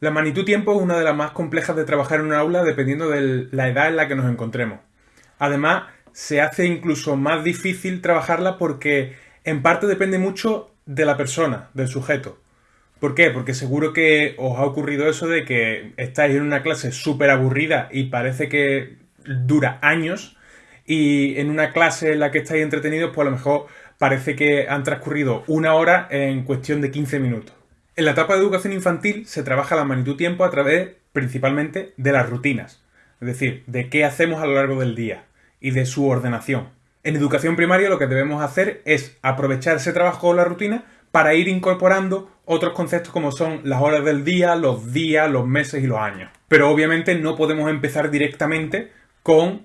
La magnitud tiempo es una de las más complejas de trabajar en un aula dependiendo de la edad en la que nos encontremos. Además, se hace incluso más difícil trabajarla porque en parte depende mucho de la persona, del sujeto. ¿Por qué? Porque seguro que os ha ocurrido eso de que estáis en una clase súper aburrida y parece que dura años y en una clase en la que estáis entretenidos pues a lo mejor parece que han transcurrido una hora en cuestión de 15 minutos. En la etapa de educación infantil se trabaja la magnitud tiempo a través principalmente de las rutinas, es decir, de qué hacemos a lo largo del día y de su ordenación. En educación primaria lo que debemos hacer es aprovechar ese trabajo o la rutina para ir incorporando otros conceptos como son las horas del día, los días, los meses y los años. Pero obviamente no podemos empezar directamente con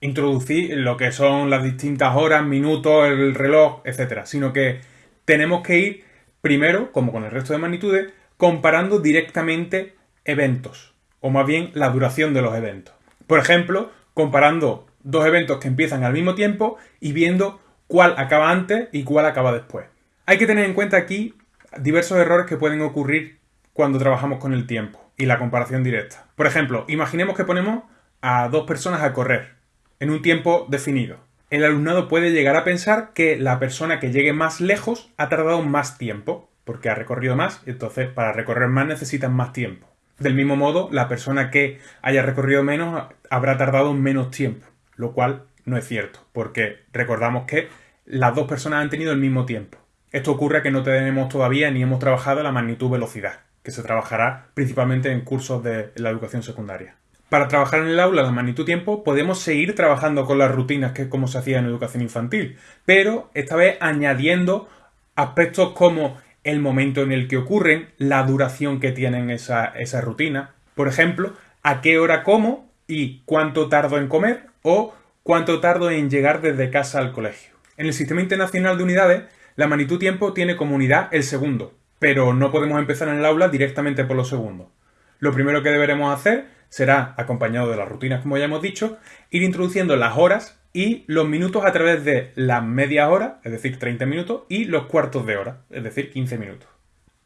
introducir lo que son las distintas horas, minutos, el reloj, etcétera, sino que tenemos que ir primero, como con el resto de magnitudes, comparando directamente eventos, o más bien la duración de los eventos. Por ejemplo, comparando dos eventos que empiezan al mismo tiempo y viendo cuál acaba antes y cuál acaba después. Hay que tener en cuenta aquí diversos errores que pueden ocurrir cuando trabajamos con el tiempo y la comparación directa. Por ejemplo, imaginemos que ponemos a dos personas a correr en un tiempo definido. El alumnado puede llegar a pensar que la persona que llegue más lejos ha tardado más tiempo, porque ha recorrido más, y entonces para recorrer más necesitan más tiempo. Del mismo modo, la persona que haya recorrido menos habrá tardado menos tiempo, lo cual no es cierto, porque recordamos que las dos personas han tenido el mismo tiempo. Esto ocurre que no tenemos todavía ni hemos trabajado la magnitud velocidad, que se trabajará principalmente en cursos de la educación secundaria. Para trabajar en el aula la magnitud tiempo podemos seguir trabajando con las rutinas que es como se hacía en educación infantil, pero esta vez añadiendo aspectos como el momento en el que ocurren, la duración que tienen esa, esa rutina, por ejemplo, a qué hora como y cuánto tardo en comer o cuánto tardo en llegar desde casa al colegio. En el Sistema Internacional de Unidades la magnitud tiempo tiene como unidad el segundo, pero no podemos empezar en el aula directamente por los segundos. Lo primero que deberemos hacer será, acompañado de las rutinas como ya hemos dicho, ir introduciendo las horas y los minutos a través de las media hora, es decir, 30 minutos, y los cuartos de hora, es decir, 15 minutos.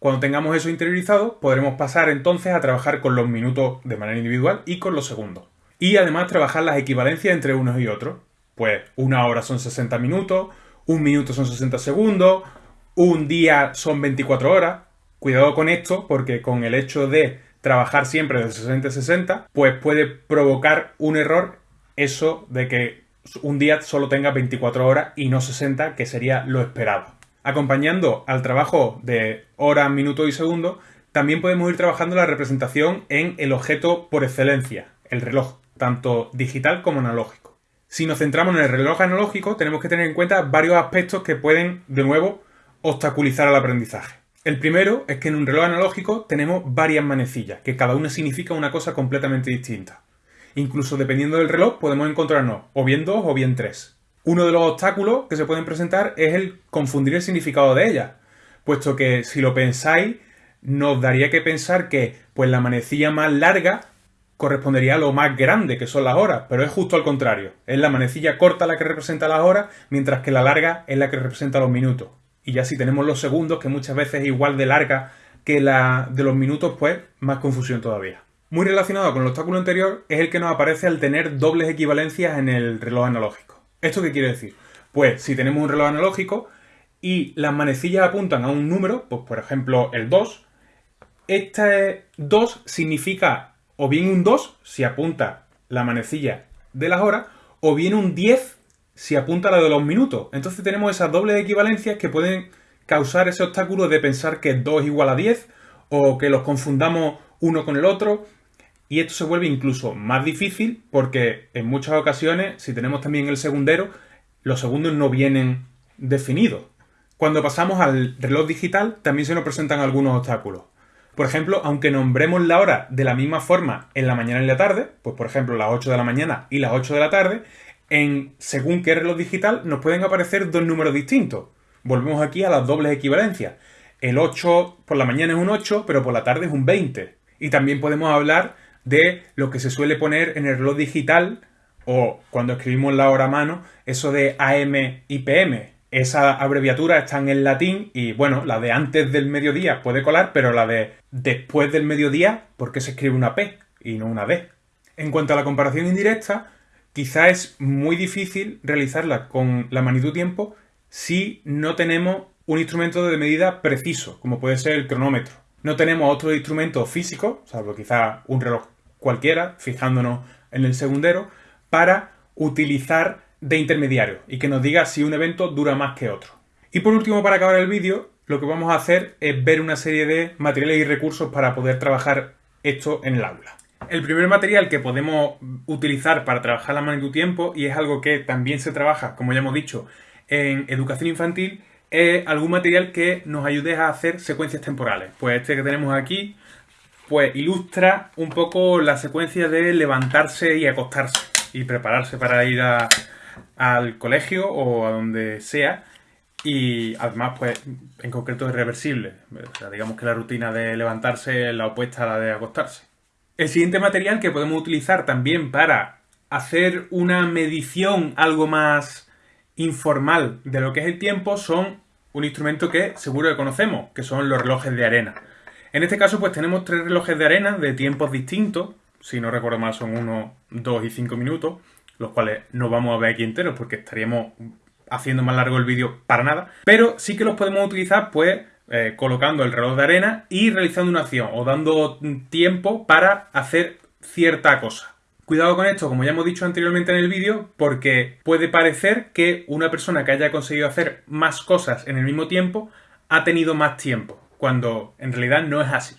Cuando tengamos eso interiorizado, podremos pasar entonces a trabajar con los minutos de manera individual y con los segundos. Y además trabajar las equivalencias entre unos y otros. Pues una hora son 60 minutos, un minuto son 60 segundos, un día son 24 horas. Cuidado con esto porque con el hecho de trabajar siempre de 60 a 60, pues puede provocar un error eso de que un día solo tenga 24 horas y no 60, que sería lo esperado. Acompañando al trabajo de hora, minuto y segundo, también podemos ir trabajando la representación en el objeto por excelencia, el reloj, tanto digital como analógico. Si nos centramos en el reloj analógico, tenemos que tener en cuenta varios aspectos que pueden, de nuevo, obstaculizar el aprendizaje. El primero es que en un reloj analógico tenemos varias manecillas, que cada una significa una cosa completamente distinta. Incluso dependiendo del reloj podemos encontrarnos o bien dos o bien tres. Uno de los obstáculos que se pueden presentar es el confundir el significado de ellas, puesto que si lo pensáis, nos daría que pensar que pues la manecilla más larga correspondería a lo más grande, que son las horas, pero es justo al contrario. Es la manecilla corta la que representa las horas, mientras que la larga es la que representa los minutos. Y ya si tenemos los segundos, que muchas veces es igual de larga que la de los minutos, pues más confusión todavía. Muy relacionado con el obstáculo anterior es el que nos aparece al tener dobles equivalencias en el reloj analógico. ¿Esto qué quiere decir? Pues si tenemos un reloj analógico y las manecillas apuntan a un número, pues por ejemplo el 2, este 2 significa o bien un 2 si apunta la manecilla de las horas, o bien un 10 si apunta la de los minutos. Entonces tenemos esas dobles equivalencias que pueden causar ese obstáculo de pensar que 2 es igual a 10 o que los confundamos uno con el otro. Y esto se vuelve incluso más difícil porque en muchas ocasiones, si tenemos también el segundero, los segundos no vienen definidos. Cuando pasamos al reloj digital también se nos presentan algunos obstáculos. Por ejemplo, aunque nombremos la hora de la misma forma en la mañana y la tarde, pues por ejemplo las 8 de la mañana y las 8 de la tarde, en según qué reloj digital nos pueden aparecer dos números distintos. Volvemos aquí a las dobles equivalencias. El 8 por la mañana es un 8, pero por la tarde es un 20. Y también podemos hablar de lo que se suele poner en el reloj digital o cuando escribimos la hora a mano, eso de AM y PM. Esas abreviaturas están en latín y bueno, la de antes del mediodía puede colar, pero la de después del mediodía, ¿por qué se escribe una P y no una D? En cuanto a la comparación indirecta, quizá es muy difícil realizarla con la magnitud tiempo si no tenemos un instrumento de medida preciso, como puede ser el cronómetro. No tenemos otro instrumento físico, salvo quizá un reloj cualquiera, fijándonos en el segundero, para utilizar de intermediario y que nos diga si un evento dura más que otro. Y por último, para acabar el vídeo, lo que vamos a hacer es ver una serie de materiales y recursos para poder trabajar esto en el aula. El primer material que podemos utilizar para trabajar la magnitud tiempo, y es algo que también se trabaja, como ya hemos dicho, en educación infantil, es algún material que nos ayude a hacer secuencias temporales. Pues este que tenemos aquí, pues ilustra un poco la secuencia de levantarse y acostarse y prepararse para ir al colegio o a donde sea. Y además, pues, en concreto es reversible. digamos que la rutina de levantarse es la opuesta a la de acostarse. El siguiente material que podemos utilizar también para hacer una medición algo más informal de lo que es el tiempo son un instrumento que seguro que conocemos, que son los relojes de arena. En este caso pues tenemos tres relojes de arena de tiempos distintos, si no recuerdo mal son uno, dos y cinco minutos, los cuales no vamos a ver aquí enteros porque estaríamos haciendo más largo el vídeo para nada, pero sí que los podemos utilizar pues eh, colocando el reloj de arena y realizando una acción o dando tiempo para hacer cierta cosa. Cuidado con esto, como ya hemos dicho anteriormente en el vídeo, porque puede parecer que una persona que haya conseguido hacer más cosas en el mismo tiempo ha tenido más tiempo, cuando en realidad no es así.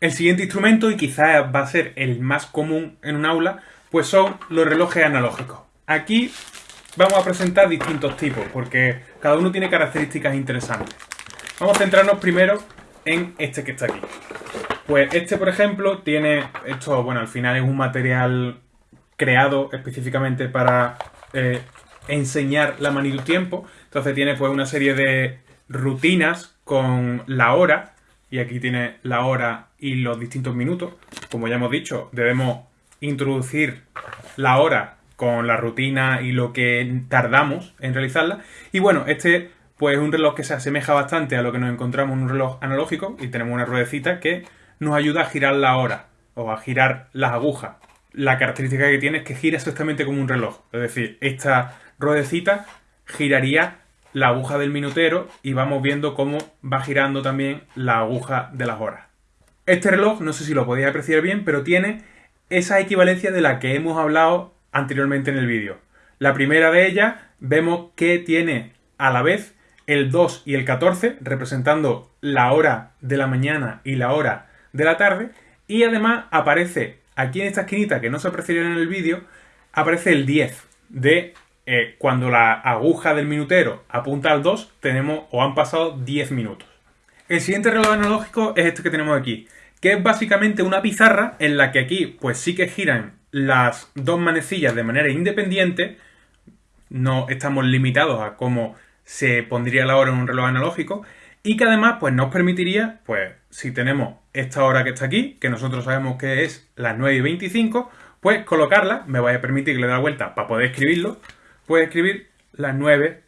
El siguiente instrumento, y quizás va a ser el más común en un aula, pues son los relojes analógicos. Aquí vamos a presentar distintos tipos, porque cada uno tiene características interesantes. Vamos a centrarnos primero en este que está aquí. Pues este, por ejemplo, tiene... Esto, bueno, al final es un material creado específicamente para eh, enseñar la magnitud tiempo. Entonces tiene pues una serie de rutinas con la hora. Y aquí tiene la hora y los distintos minutos. Como ya hemos dicho, debemos introducir la hora con la rutina y lo que tardamos en realizarla. Y bueno, este pues es un reloj que se asemeja bastante a lo que nos encontramos en un reloj analógico y tenemos una ruedecita que nos ayuda a girar la hora o a girar las agujas. La característica que tiene es que gira exactamente como un reloj. Es decir, esta ruedecita giraría la aguja del minutero y vamos viendo cómo va girando también la aguja de las horas. Este reloj, no sé si lo podéis apreciar bien, pero tiene esa equivalencia de la que hemos hablado anteriormente en el vídeo. La primera de ellas vemos que tiene a la vez el 2 y el 14, representando la hora de la mañana y la hora de la tarde. Y además aparece aquí en esta esquinita, que no se apreciaría en el vídeo, aparece el 10 de eh, cuando la aguja del minutero apunta al 2, tenemos o han pasado 10 minutos. El siguiente reloj analógico es este que tenemos aquí, que es básicamente una pizarra en la que aquí pues sí que giran las dos manecillas de manera independiente, no estamos limitados a cómo se pondría la hora en un reloj analógico y que además pues nos permitiría, pues si tenemos esta hora que está aquí, que nosotros sabemos que es las 9 y 25, pues colocarla, me voy a permitir que le dé la vuelta para poder escribirlo, puede escribir las 9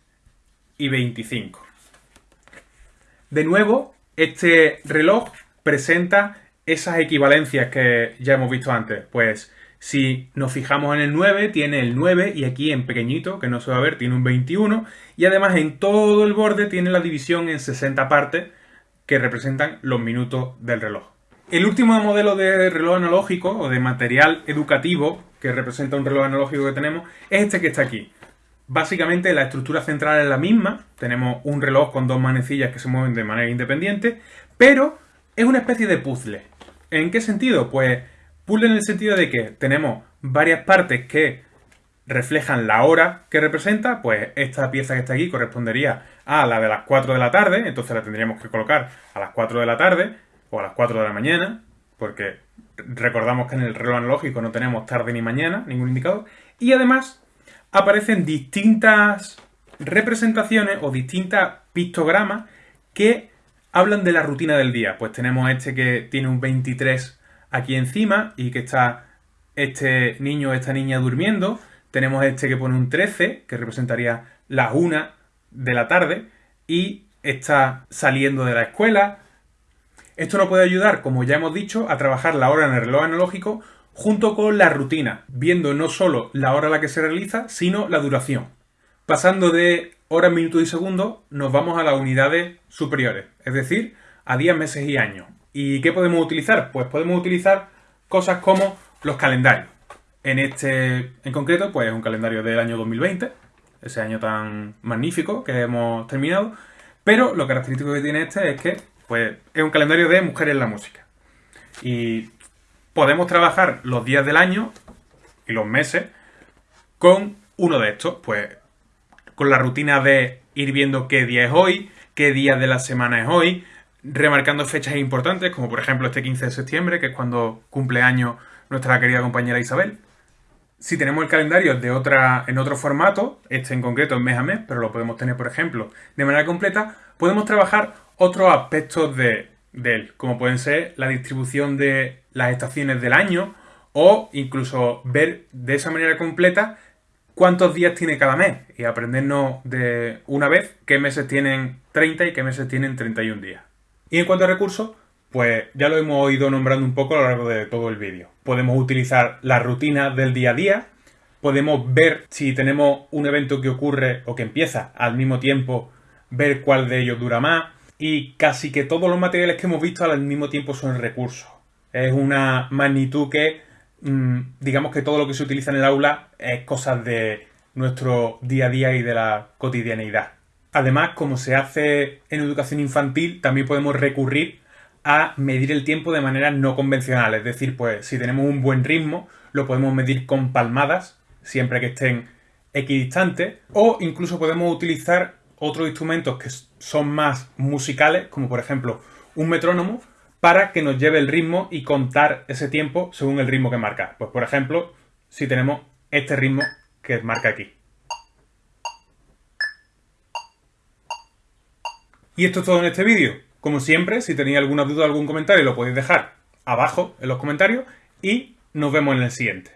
y 25. De nuevo, este reloj presenta esas equivalencias que ya hemos visto antes, pues si nos fijamos en el 9, tiene el 9 y aquí en pequeñito, que no se va a ver, tiene un 21 y además en todo el borde tiene la división en 60 partes que representan los minutos del reloj. El último modelo de reloj analógico o de material educativo que representa un reloj analógico que tenemos es este que está aquí. Básicamente la estructura central es la misma, tenemos un reloj con dos manecillas que se mueven de manera independiente, pero es una especie de puzzle. ¿En qué sentido? Pues Puzzle en el sentido de que tenemos varias partes que reflejan la hora que representa, pues esta pieza que está aquí correspondería a la de las 4 de la tarde, entonces la tendríamos que colocar a las 4 de la tarde o a las 4 de la mañana, porque recordamos que en el reloj analógico no tenemos tarde ni mañana, ningún indicador, y además aparecen distintas representaciones o distintas pictogramas que hablan de la rutina del día. Pues tenemos este que tiene un 23 aquí encima y que está este niño o esta niña durmiendo. Tenemos este que pone un 13, que representaría las 1 de la tarde y está saliendo de la escuela. Esto nos puede ayudar, como ya hemos dicho, a trabajar la hora en el reloj analógico junto con la rutina, viendo no solo la hora a la que se realiza, sino la duración. Pasando de horas, minutos y segundos, nos vamos a las unidades superiores, es decir, a días, meses y años. ¿Y qué podemos utilizar? Pues podemos utilizar cosas como los calendarios. En este, en concreto, pues un calendario del año 2020, ese año tan magnífico que hemos terminado. Pero lo característico que tiene este es que, pues, es un calendario de mujeres en la música. Y podemos trabajar los días del año y los meses con uno de estos, pues, con la rutina de ir viendo qué día es hoy, qué día de la semana es hoy, remarcando fechas importantes, como por ejemplo este 15 de septiembre, que es cuando cumple año nuestra querida compañera Isabel. Si tenemos el calendario de otra, en otro formato, este en concreto es mes a mes, pero lo podemos tener, por ejemplo, de manera completa, podemos trabajar otros aspectos de, de él, como pueden ser la distribución de las estaciones del año o incluso ver de esa manera completa cuántos días tiene cada mes y aprendernos de una vez qué meses tienen 30 y qué meses tienen 31 días. Y en cuanto a recursos, pues ya lo hemos ido nombrando un poco a lo largo de todo el vídeo. Podemos utilizar la rutina del día a día, podemos ver si tenemos un evento que ocurre o que empieza al mismo tiempo, ver cuál de ellos dura más, y casi que todos los materiales que hemos visto al mismo tiempo son recursos. Es una magnitud que, mm, digamos que todo lo que se utiliza en el aula es cosas de nuestro día a día y de la cotidianeidad. Además, como se hace en educación infantil, también podemos recurrir a medir el tiempo de manera no convencional. Es decir, pues si tenemos un buen ritmo, lo podemos medir con palmadas, siempre que estén equidistantes, o incluso podemos utilizar otros instrumentos que son más musicales, como por ejemplo un metrónomo, para que nos lleve el ritmo y contar ese tiempo según el ritmo que marca. Pues por ejemplo, si tenemos este ritmo que marca aquí. Y esto es todo en este vídeo. Como siempre, si tenéis alguna duda o algún comentario, lo podéis dejar abajo en los comentarios y nos vemos en el siguiente.